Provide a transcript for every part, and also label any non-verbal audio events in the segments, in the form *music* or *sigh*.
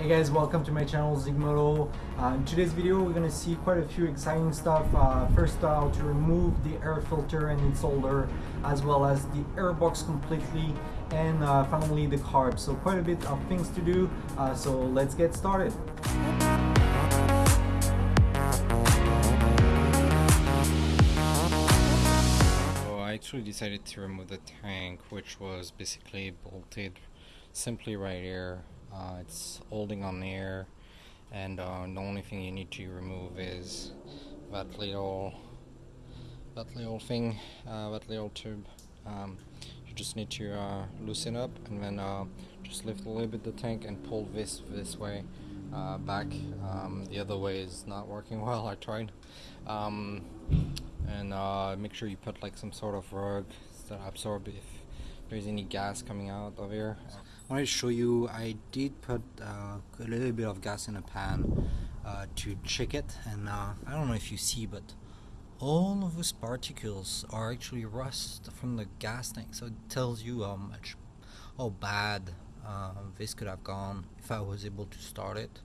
Hey guys, welcome to my channel Zigmoto. Uh, in today's video we're gonna see quite a few exciting stuff. Uh, first uh, how to remove the air filter and its holder as well as the airbox completely and uh, finally the carb. So quite a bit of things to do, uh, so let's get started. I actually decided to remove the tank which was basically bolted simply right here uh, it's holding on there, and uh, the only thing you need to remove is that little that little thing uh, that little tube. Um, you just need to uh, loosen up and then uh, just lift a little bit the tank and pull this this way uh, back. Um, the other way is not working *laughs* well I tried. Um, and make sure you put like some sort of rug that absorb if there's any gas coming out of here I want to show you I did put uh, a little bit of gas in a pan uh, to check it and uh, I don't know if you see but all of those particles are actually rust from the gas tank so it tells you how much how bad uh, this could have gone if I was able to start it.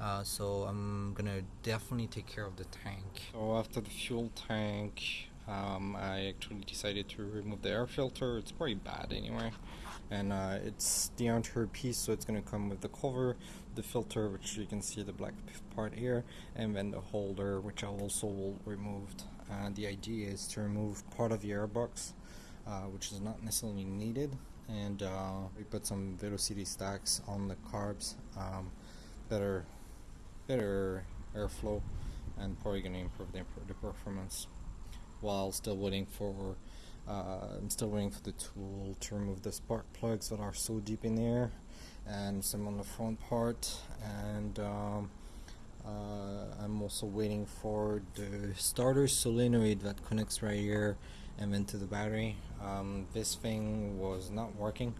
Uh, so I'm gonna definitely take care of the tank. So after the fuel tank um, I actually decided to remove the air filter. It's pretty bad anyway. And uh, it's the entire piece so it's going to come with the cover the filter which you can see the black part here and then the holder which I also will removed and the idea is to remove part of the airbox uh, which is not necessarily needed. And uh, we put some velocity stacks on the carbs um, better better airflow and probably going to improve the, the performance while still waiting for uh, I'm still waiting for the tool to remove the spark plugs that are so deep in there and some on the front part. And um, uh, I'm also waiting for the starter solenoid that connects right here and then to the battery. Um, this thing was not working.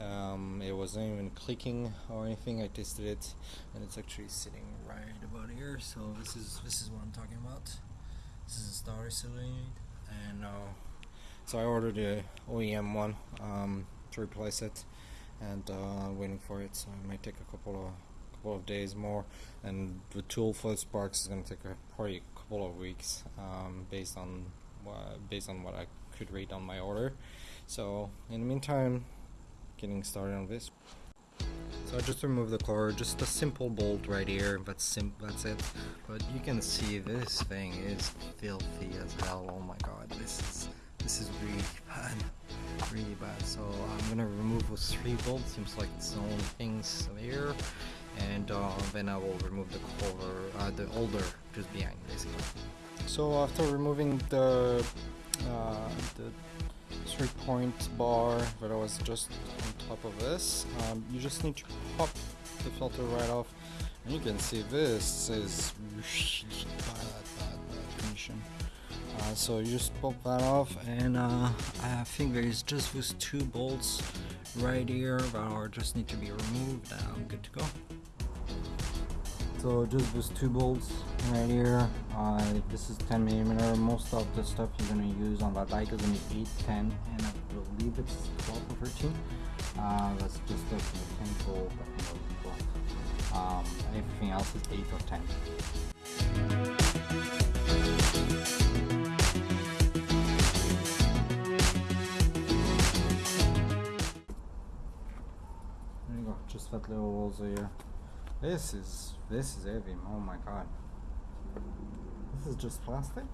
Um, it wasn't even clicking or anything. I tested it and it's actually sitting right about here. So this is this is what I'm talking about this is a starter solenoid and uh, so I ordered a OEM one um, to replace it and uh, waiting for it so it might take a couple of couple of days more and the tool for the sparks is going to take a, probably a couple of weeks um, based on based on what I could read on my order. So in the meantime getting started on this so I just remove the cord, just a simple bolt right here, that's sim that's it. But you can see this thing is filthy as hell, oh my god, this is this is really bad. Really bad. So I'm gonna remove those three bolts. Seems like it's the only things there. And uh, then I will remove the cover, uh, the older just behind basically. So after removing the uh, the three point bar that I was just top of this, um, you just need to pop the filter right off. And you can see this is bad, bad, bad condition. Uh, so you just pop that off and uh, I think there is just those two bolts right here that are just need to be removed and I'm good to go. So just those two bolts right here, uh, this is 10 millimeter. Most of the stuff you're gonna use on that bike is gonna be 8, 10, and I believe it's 12 or 13. Uh, that's just the mechanical, um, everything else is 8 or 10. there you go just that little walls here. This is this is heavy. Oh my god. This is just plastic.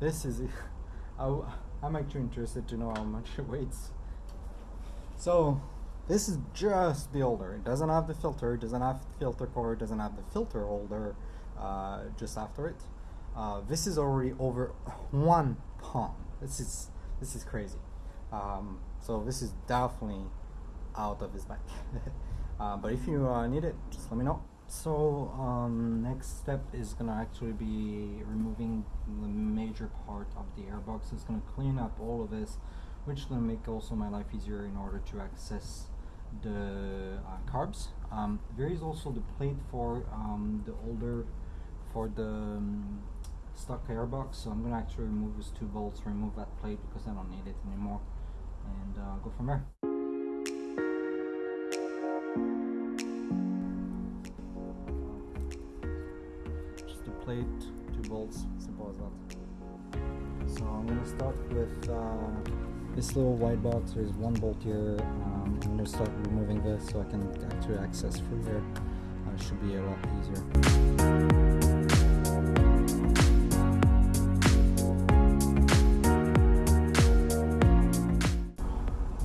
This is. *laughs* I'm actually interested to know how much it weighs. So, this is just the holder. It doesn't have the filter. Doesn't have the filter core, doesn't have the filter holder. Uh, just after it. Uh, this is already over one pound. This is this is crazy. Um, so this is definitely out of his bike. *laughs* uh, but if you uh, need it, just let me know. So um, next step is gonna actually be removing the major part of the airbox. It's gonna clean up all of this, which is going to make also my life easier in order to access the uh, carbs. Um, there is also the plate for um, the older, for the um, stock airbox, so I'm going to actually remove these two bolts, remove that plate because I don't need it anymore, and uh, go from there. Just a plate, two bolts, simple as that. So I'm going to start with uh, this little white box. There's one bolt here. Um, I'm gonna start removing this so I can actually access through here. Uh, should be a lot easier.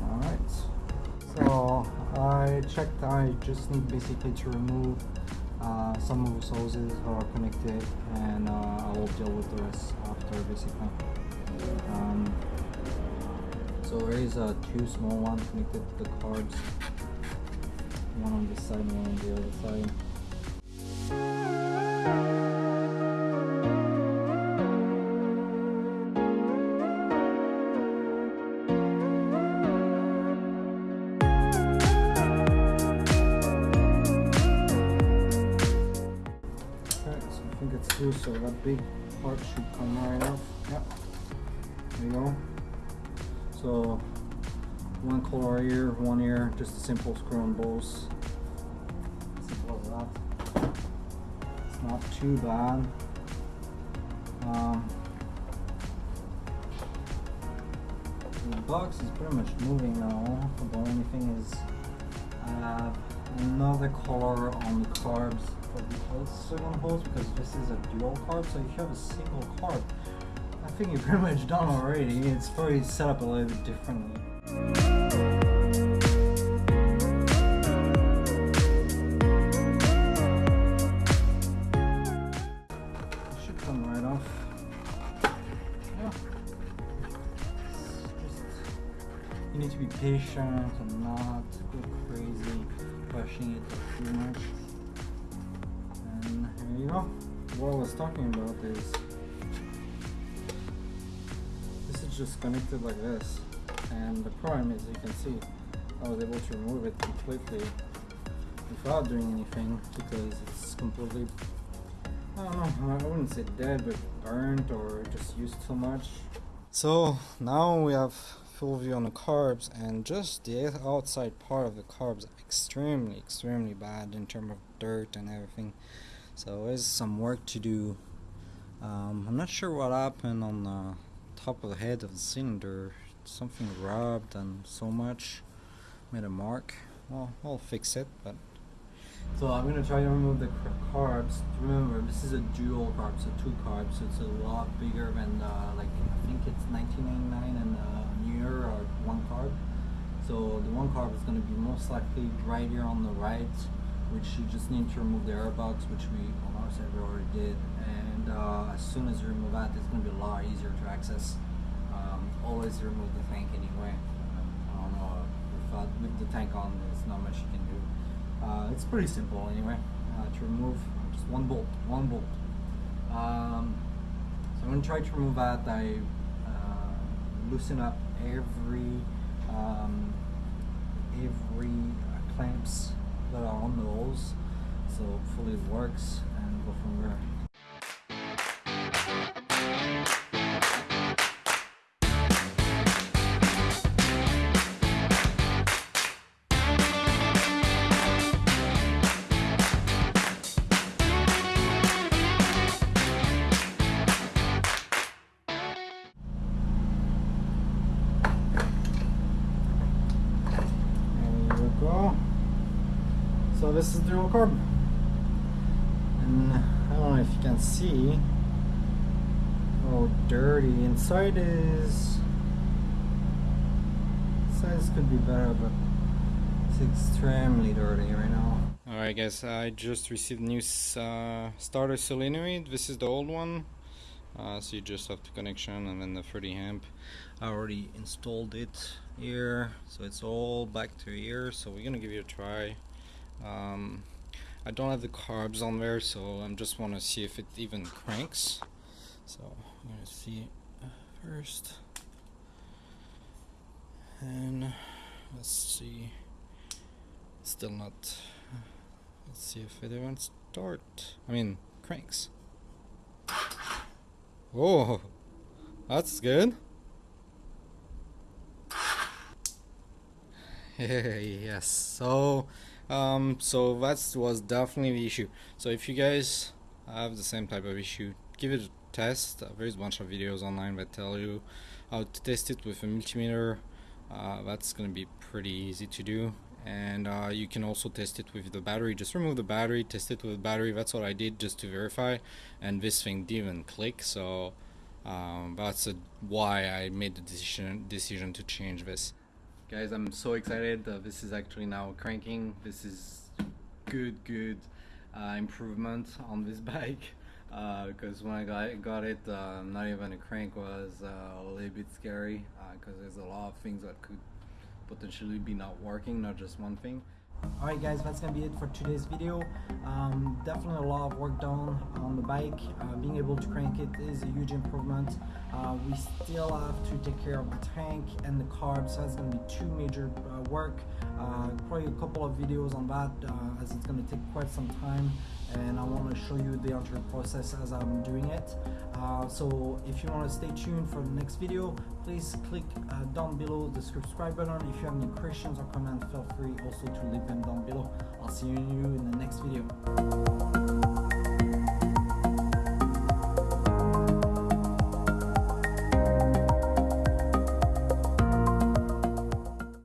Alright, so I checked. I just need basically to remove uh, some of those hoses that are connected, and uh, I will deal with the rest after basically. Um, so there is uh, two small ones connected to the carbs, one on this side, and one on the other side. Okay, so I think so that big part should come right off. Yep. There you go. So one collar here, one here, just a simple screw and bolts. Simple as that. It's not too bad. Um, the box is pretty much moving now. The only thing is I have another color on the carbs for the second hose because this is a dual carb. So if you have a single carb, I think you're pretty much done already. It's probably set up a little bit differently. It should come right off. Yeah. Just you need to be patient and not go crazy pushing it too much. And here you go. What I was talking about is just connected like this. And the problem is you can see I was able to remove it completely without doing anything because it's completely I don't know, I wouldn't say dead but burnt or just used too much. So now we have full view on the carbs and just the outside part of the carbs extremely extremely bad in terms of dirt and everything so there's some work to do um, I'm not sure what happened on the top of the head of the cylinder something rubbed and so much made a mark well I'll fix it but so I'm gonna try to remove the carbs. Remember, this is a dual carb, so two carbs. So it's a lot bigger than uh, like I think it's 1999 and uh, New Year or one carb. So the one carb is gonna be most likely right here on the right, which you just need to remove the airbox, which we on our side we already did. And uh, as soon as you remove that, it's gonna be a lot easier to access. Um, always remove the tank anyway. I don't know without with the tank on, there's not much you can do. Uh, it's pretty simple anyway uh, to remove just one bolt one bolt um, so I'm going to try to remove that I uh, loosen up every um, every uh, clamps that are on the holes so hopefully it works and go from there So this is dual carb. And I don't know if you can see how dirty inside is. Size could be better, but it's extremely dirty right now. Alright guys, I just received new uh, starter solenoid. This is the old one. Uh, so you just have the connection and then the 30 amp. I already installed it here, so it's all back to here. So we're gonna give it a try. Um, I don't have the carbs on there, so I'm just want to see if it even cranks. So I'm gonna see first, and let's see. Still not. Let's see if it even start. I mean, cranks. Oh, that's good. *laughs* yes. So, um, so that was definitely the issue. So if you guys have the same type of issue. Give it a test. Uh, there's a bunch of videos online that tell you how to test it with a multimeter. Uh, that's going to be pretty easy to do. And uh, you can also test it with the battery. Just remove the battery, test it with the battery. That's what I did just to verify. And this thing didn't click. So um, that's why I made the decision decision to change this. Guys, I'm so excited. Uh, this is actually now cranking. This is good, good uh, improvement on this *laughs* bike. Because uh, when I got, got it, uh, not even a crank was uh, a little bit scary. Because there's a lot of things that could potentially be not working, not just one thing. Alright guys, that's gonna be it for today's video. Um, definitely a lot of work done on the bike. Uh, being able to crank it is a huge improvement. Uh, we still have to take care of the tank and the carbs, so that's gonna be two major uh, work. Uh, probably a couple of videos on that uh, as it's gonna take quite some time and I want to show you the entire process as I'm doing it. So if you want to stay tuned for the next video, please click uh, down below the subscribe button. If you have any questions or comments, feel free also to leave them down below. I'll see you in the next video.